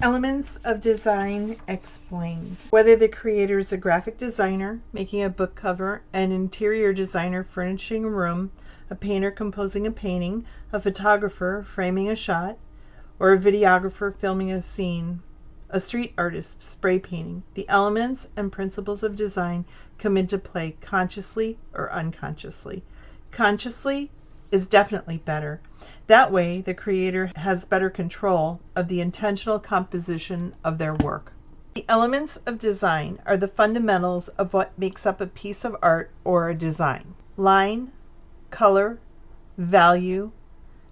Elements of design explained. Whether the creator is a graphic designer making a book cover, an interior designer furnishing a room, a painter composing a painting, a photographer framing a shot, or a videographer filming a scene, a street artist spray painting, the elements and principles of design come into play consciously or unconsciously. Consciously is definitely better. That way, the creator has better control of the intentional composition of their work. The elements of design are the fundamentals of what makes up a piece of art or a design. Line, color, value,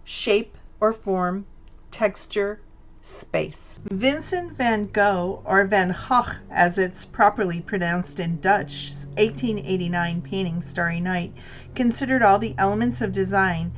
shape or form, texture, space. Vincent van Gogh, or Van Gogh as it's properly pronounced in Dutch, 1889 painting Starry Night, considered all the elements of design,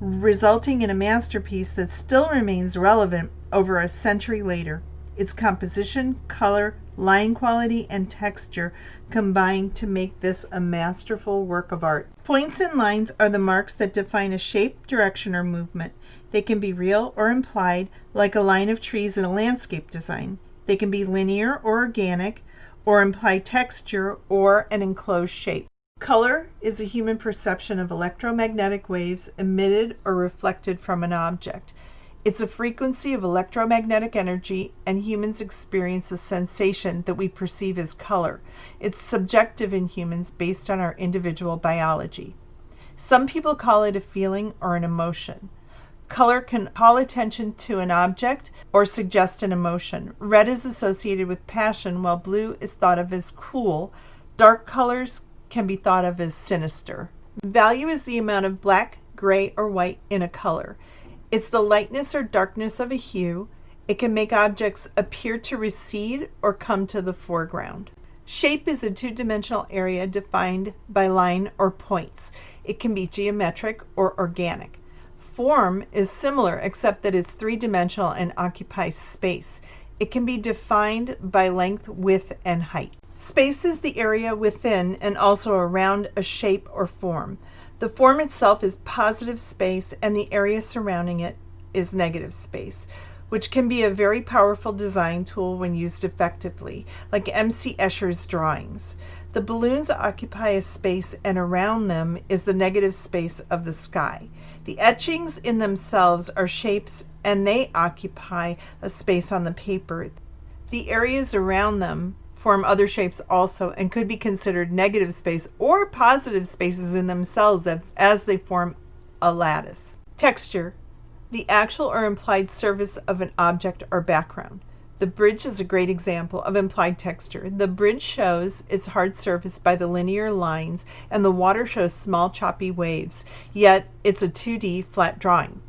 resulting in a masterpiece that still remains relevant over a century later. Its composition, color, line quality, and texture combine to make this a masterful work of art. Points and lines are the marks that define a shape, direction, or movement. They can be real or implied, like a line of trees in a landscape design. They can be linear or organic, or imply texture or an enclosed shape. Color is a human perception of electromagnetic waves emitted or reflected from an object. It's a frequency of electromagnetic energy, and humans experience a sensation that we perceive as color. It's subjective in humans based on our individual biology. Some people call it a feeling or an emotion. Color can call attention to an object or suggest an emotion. Red is associated with passion, while blue is thought of as cool. Dark colors can be thought of as sinister. Value is the amount of black, gray, or white in a color. It's the lightness or darkness of a hue. It can make objects appear to recede or come to the foreground. Shape is a two dimensional area defined by line or points. It can be geometric or organic. Form is similar except that it's three-dimensional and occupies space. It can be defined by length, width, and height. Space is the area within and also around a shape or form. The form itself is positive space and the area surrounding it is negative space, which can be a very powerful design tool when used effectively, like M.C. Escher's drawings. The balloons occupy a space and around them is the negative space of the sky. The etchings in themselves are shapes and they occupy a space on the paper. The areas around them form other shapes also and could be considered negative space or positive spaces in themselves as, as they form a lattice. Texture, the actual or implied surface of an object or background. The bridge is a great example of implied texture. The bridge shows its hard surface by the linear lines and the water shows small choppy waves, yet it's a 2D flat drawing.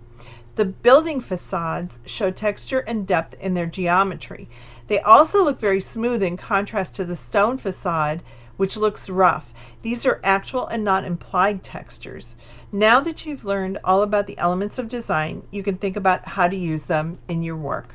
The building facades show texture and depth in their geometry. They also look very smooth in contrast to the stone facade, which looks rough. These are actual and not implied textures. Now that you've learned all about the elements of design, you can think about how to use them in your work.